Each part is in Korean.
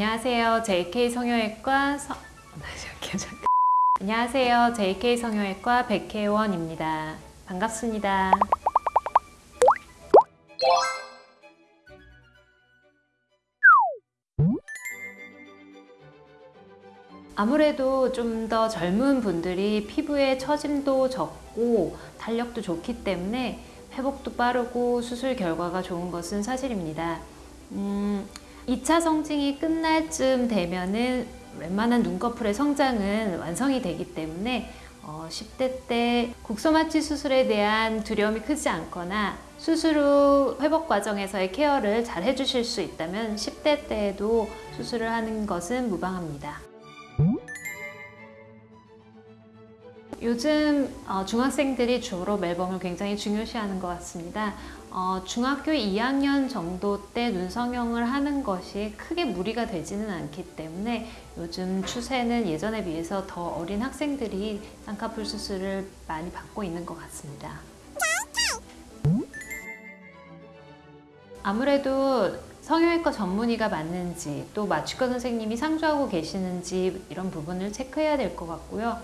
안녕하세요. JK 성형외과 잠깐. 안녕하세요. JK 성형외과 백혜원입니다. 반갑습니다. 아무래도 좀 더 젊은 분들이 피부에 처짐도 적고 탄력도 좋기 때문에 회복도 빠르고 수술 결과가 좋은 것은 사실입니다. 음, 2차 성징이 끝날 쯤 되면은 웬만한 눈꺼풀의 성장은 완성이 되기 때문에 어, 10대 때 국소마취 수술에 대한 두려움이 크지 않거나 수술 후 회복 과정에서의 케어를 잘 해주실 수 있다면 10대 때에도 수술을 하는 것은 무방합니다. 요즘 어, 중학생들이 주로 멜범을 굉장히 중요시하는 것 같습니다. 어, 중학교 2학년 정도 때 눈성형을 하는 것이 크게 무리가 되지는 않기 때문에 요즘 추세는 예전에 비해서 더 어린 학생들이 쌍꺼풀 수술을 많이 받고 있는 것 같습니다. 아무래도 성형외과 전문의가 맞는지 또 마취과 선생님이 상주하고 계시는지 이런 부분을 체크해야 될 것 같고요.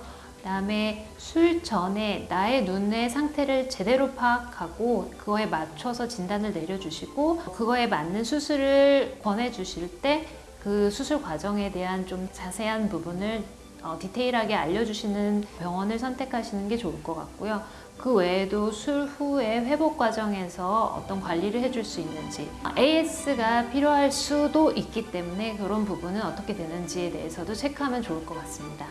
그다음에 술 전에 나의 눈의 상태를 제대로 파악하고 그거에 맞춰서 진단을 내려주시고 그거에 맞는 수술을 권해주실 때 그 수술 과정에 대한 좀 자세한 부분을 어, 디테일하게 알려주시는 병원을 선택하시는 게 좋을 것 같고요. 그 외에도 술 후에 회복 과정에서 어떤 관리를 해줄 수 있는지 AS가 필요할 수도 있기 때문에 그런 부분은 어떻게 되는지에 대해서도 체크하면 좋을 것 같습니다.